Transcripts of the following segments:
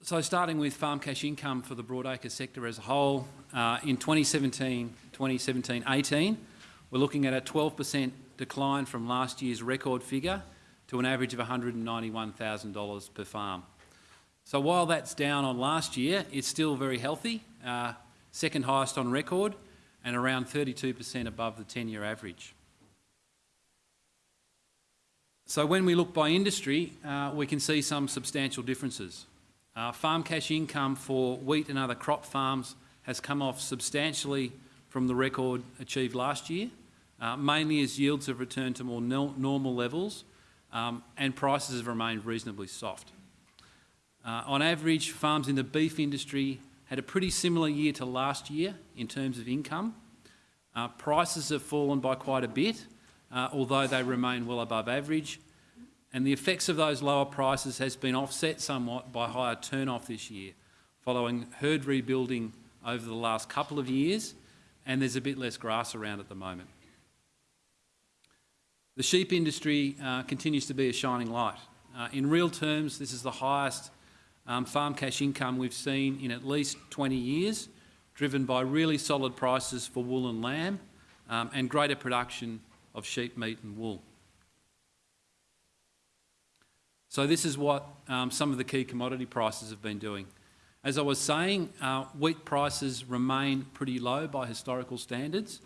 So starting with farm cash income for the broadacre sector as a whole, uh, in 2017, 2017-18, we're looking at a 12% decline from last year's record figure to an average of $191,000 per farm. So while that's down on last year, it's still very healthy, uh, second highest on record and around 32% above the 10-year average. So when we look by industry, uh, we can see some substantial differences. Uh, farm cash income for wheat and other crop farms has come off substantially from the record achieved last year, uh, mainly as yields have returned to more no normal levels um, and prices have remained reasonably soft. Uh, on average, farms in the beef industry had a pretty similar year to last year in terms of income. Uh, prices have fallen by quite a bit, uh, although they remain well above average, and the effects of those lower prices has been offset somewhat by higher turn-off this year, following herd rebuilding over the last couple of years, and there's a bit less grass around at the moment. The sheep industry uh, continues to be a shining light. Uh, in real terms, this is the highest um, farm cash income we've seen in at least 20 years, driven by really solid prices for wool and lamb um, and greater production of sheep meat and wool. So this is what um, some of the key commodity prices have been doing. As I was saying, uh, wheat prices remain pretty low by historical standards.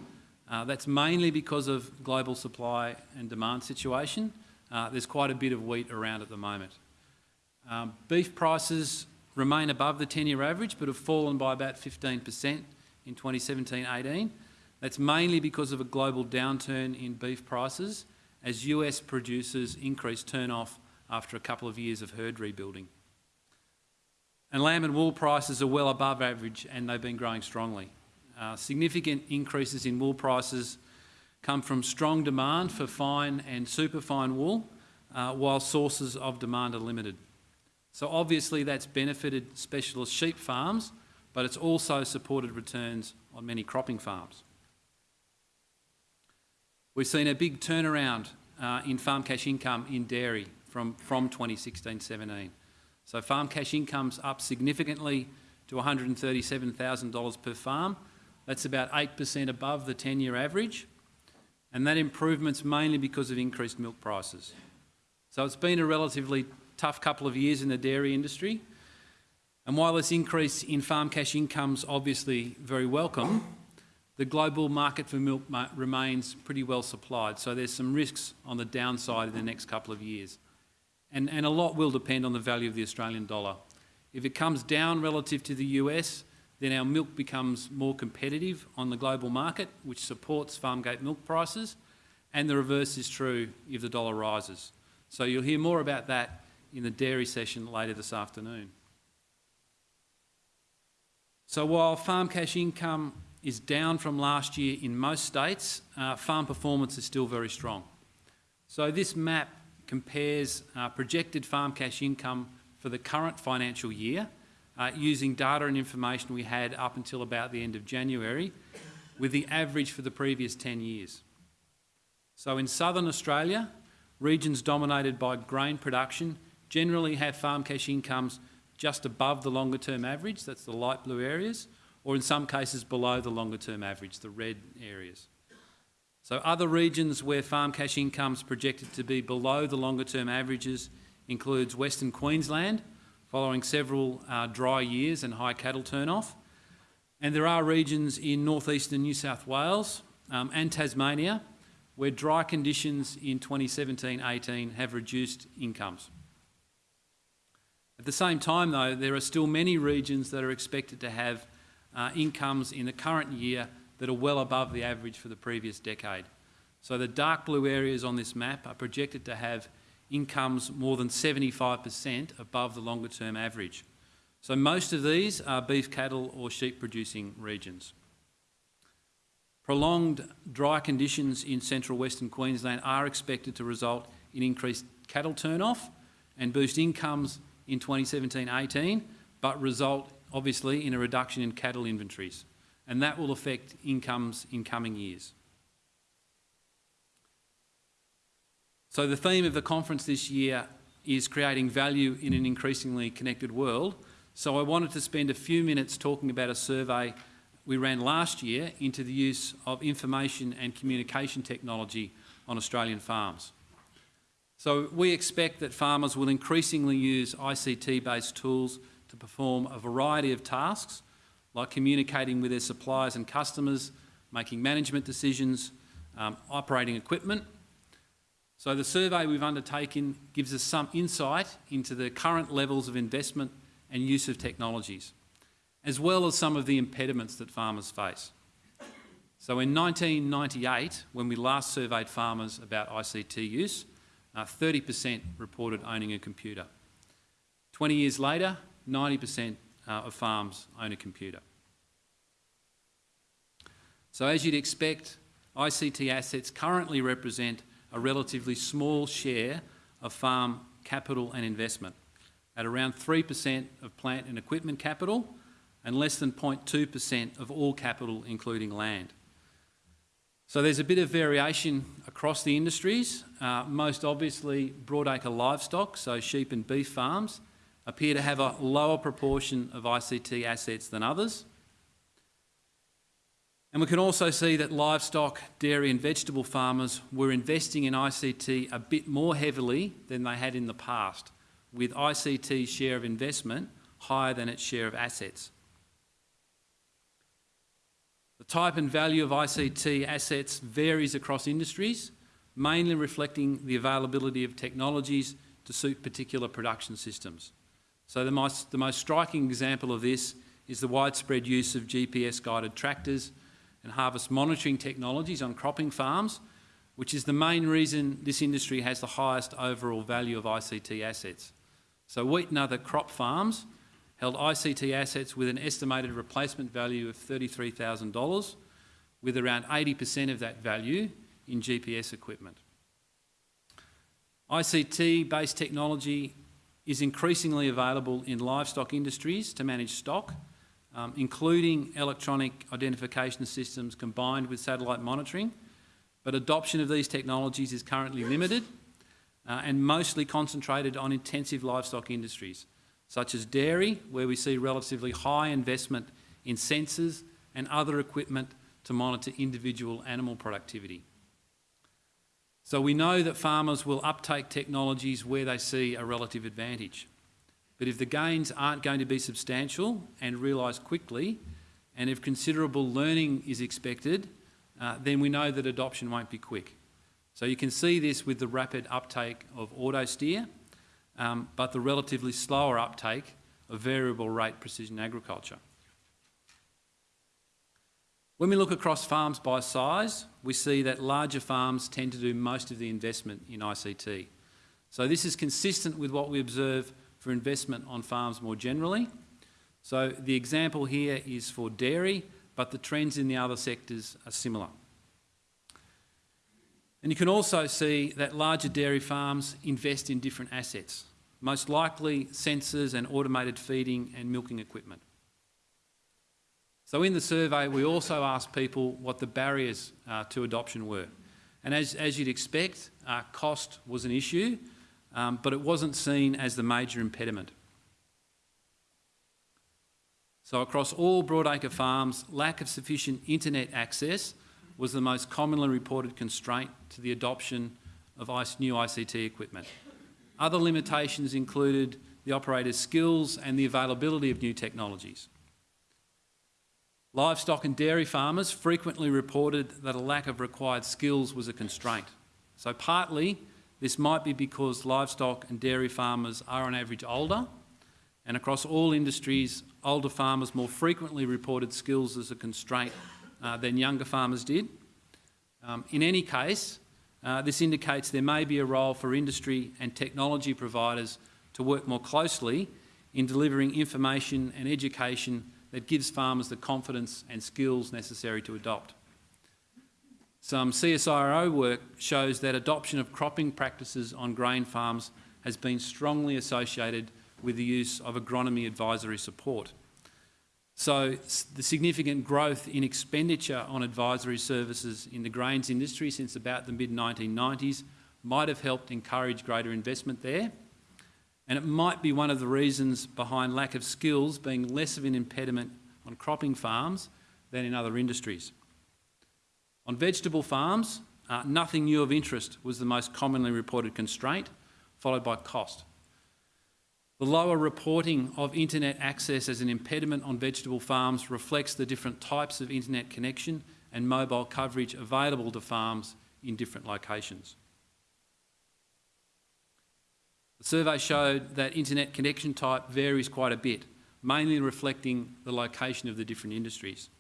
Uh, that's mainly because of global supply and demand situation. Uh, there's quite a bit of wheat around at the moment. Um, beef prices remain above the 10-year average but have fallen by about 15% in 2017-18. That's mainly because of a global downturn in beef prices as US producers increase turn-off after a couple of years of herd rebuilding. And lamb and wool prices are well above average and they've been growing strongly. Uh, significant increases in wool prices come from strong demand for fine and superfine wool, uh, while sources of demand are limited. So obviously that's benefited specialist sheep farms, but it's also supported returns on many cropping farms. We've seen a big turnaround uh, in farm cash income in dairy from, from 2016-17. So farm cash income's up significantly to $137,000 per farm. That's about 8% above the 10-year average. And that improvement's mainly because of increased milk prices. So it's been a relatively tough couple of years in the dairy industry. And while this increase in farm cash income's obviously very welcome, the global market for milk remains pretty well supplied. So there's some risks on the downside in the next couple of years. And, and a lot will depend on the value of the Australian dollar. If it comes down relative to the US, then our milk becomes more competitive on the global market, which supports farmgate milk prices, and the reverse is true if the dollar rises. So you'll hear more about that in the dairy session later this afternoon. So while farm cash income is down from last year in most states, uh, farm performance is still very strong. So this map compares uh, projected farm cash income for the current financial year uh, using data and information we had up until about the end of January with the average for the previous 10 years. So in southern Australia, regions dominated by grain production generally have farm cash incomes just above the longer term average, that's the light blue areas, or in some cases below the longer term average, the red areas. So other regions where farm cash incomes projected to be below the longer term averages includes Western Queensland, following several uh, dry years and high cattle turnoff. And there are regions in northeastern New South Wales um, and Tasmania where dry conditions in 2017-18 have reduced incomes. At the same time though, there are still many regions that are expected to have uh, incomes in the current year that are well above the average for the previous decade. So the dark blue areas on this map are projected to have incomes more than 75% above the longer term average. So most of these are beef cattle or sheep producing regions. Prolonged dry conditions in central western Queensland are expected to result in increased cattle turnoff and boost incomes in 2017-18, but result obviously in a reduction in cattle inventories and that will affect incomes in coming years. So the theme of the conference this year is creating value in an increasingly connected world. So I wanted to spend a few minutes talking about a survey we ran last year into the use of information and communication technology on Australian farms. So we expect that farmers will increasingly use ICT-based tools to perform a variety of tasks, like communicating with their suppliers and customers, making management decisions, um, operating equipment. So the survey we've undertaken gives us some insight into the current levels of investment and use of technologies, as well as some of the impediments that farmers face. So in 1998, when we last surveyed farmers about ICT use, 30% uh, reported owning a computer. 20 years later, 90% uh, of farms own a computer. So as you'd expect, ICT assets currently represent a relatively small share of farm capital and investment, at around 3% of plant and equipment capital and less than 0.2% of all capital including land. So there's a bit of variation across the industries. Uh, most obviously broadacre livestock, so sheep and beef farms, appear to have a lower proportion of ICT assets than others. And we can also see that livestock, dairy and vegetable farmers were investing in ICT a bit more heavily than they had in the past, with ICT's share of investment higher than its share of assets. The type and value of ICT assets varies across industries, mainly reflecting the availability of technologies to suit particular production systems. So the most, the most striking example of this is the widespread use of GPS-guided tractors and harvest monitoring technologies on cropping farms, which is the main reason this industry has the highest overall value of ICT assets. So wheat and other crop farms held ICT assets with an estimated replacement value of $33,000, with around 80% of that value in GPS equipment. ICT-based technology is increasingly available in livestock industries to manage stock, um, including electronic identification systems combined with satellite monitoring, but adoption of these technologies is currently limited uh, and mostly concentrated on intensive livestock industries, such as dairy, where we see relatively high investment in sensors and other equipment to monitor individual animal productivity. So we know that farmers will uptake technologies where they see a relative advantage. But if the gains aren't going to be substantial and realised quickly, and if considerable learning is expected, uh, then we know that adoption won't be quick. So you can see this with the rapid uptake of auto steer, um, but the relatively slower uptake of variable rate precision agriculture. When we look across farms by size, we see that larger farms tend to do most of the investment in ICT. So this is consistent with what we observe for investment on farms more generally. So the example here is for dairy, but the trends in the other sectors are similar. And you can also see that larger dairy farms invest in different assets, most likely sensors and automated feeding and milking equipment. So in the survey, we also asked people what the barriers uh, to adoption were. And as, as you'd expect, uh, cost was an issue, um, but it wasn't seen as the major impediment. So across all broadacre farms, lack of sufficient internet access was the most commonly reported constraint to the adoption of new ICT equipment. Other limitations included the operator's skills and the availability of new technologies. Livestock and dairy farmers frequently reported that a lack of required skills was a constraint. So partly this might be because livestock and dairy farmers are on average older and across all industries older farmers more frequently reported skills as a constraint uh, than younger farmers did. Um, in any case, uh, this indicates there may be a role for industry and technology providers to work more closely in delivering information and education that gives farmers the confidence and skills necessary to adopt. Some CSIRO work shows that adoption of cropping practices on grain farms has been strongly associated with the use of agronomy advisory support. So the significant growth in expenditure on advisory services in the grains industry since about the mid-1990s might have helped encourage greater investment there. And it might be one of the reasons behind lack of skills being less of an impediment on cropping farms than in other industries. On vegetable farms, uh, nothing new of interest was the most commonly reported constraint, followed by cost. The lower reporting of internet access as an impediment on vegetable farms reflects the different types of internet connection and mobile coverage available to farms in different locations. The survey showed that internet connection type varies quite a bit, mainly reflecting the location of the different industries.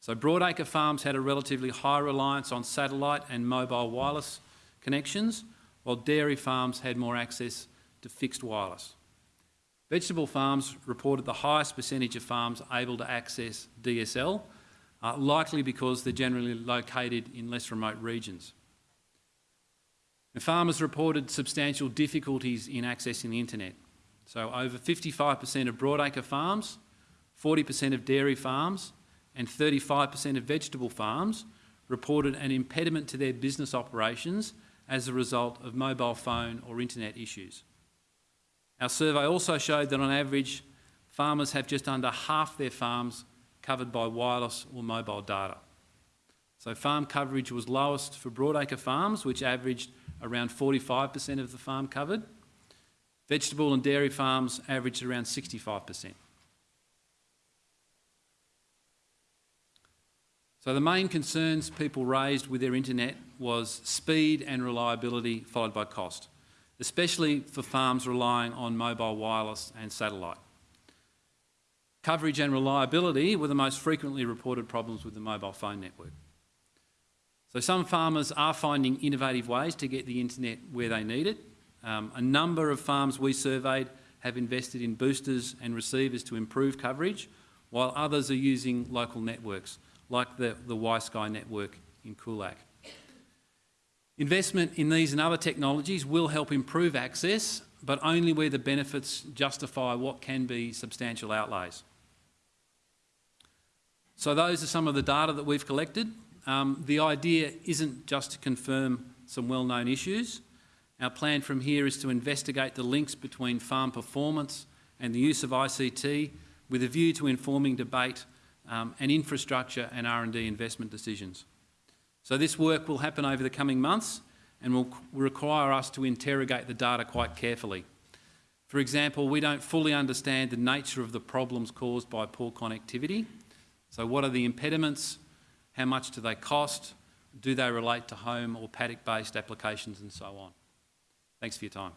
So broadacre farms had a relatively high reliance on satellite and mobile wireless connections, while dairy farms had more access to fixed wireless. Vegetable farms reported the highest percentage of farms able to access DSL, uh, likely because they're generally located in less remote regions. And farmers reported substantial difficulties in accessing the internet. So over 55% of broadacre farms, 40% of dairy farms and 35% of vegetable farms reported an impediment to their business operations as a result of mobile phone or internet issues. Our survey also showed that on average, farmers have just under half their farms covered by wireless or mobile data. So farm coverage was lowest for broadacre farms, which averaged around 45% of the farm covered. Vegetable and dairy farms averaged around 65%. So the main concerns people raised with their internet was speed and reliability followed by cost, especially for farms relying on mobile wireless and satellite. Coverage and reliability were the most frequently reported problems with the mobile phone network. So some farmers are finding innovative ways to get the internet where they need it. Um, a number of farms we surveyed have invested in boosters and receivers to improve coverage, while others are using local networks, like the, the Y-Sky network in Coolac. Investment in these and other technologies will help improve access, but only where the benefits justify what can be substantial outlays. So those are some of the data that we've collected. Um, the idea isn't just to confirm some well-known issues. Our plan from here is to investigate the links between farm performance and the use of ICT with a view to informing debate um, and infrastructure and R&D investment decisions. So this work will happen over the coming months and will require us to interrogate the data quite carefully. For example, we don't fully understand the nature of the problems caused by poor connectivity so what are the impediments? How much do they cost? Do they relate to home or paddock-based applications and so on? Thanks for your time.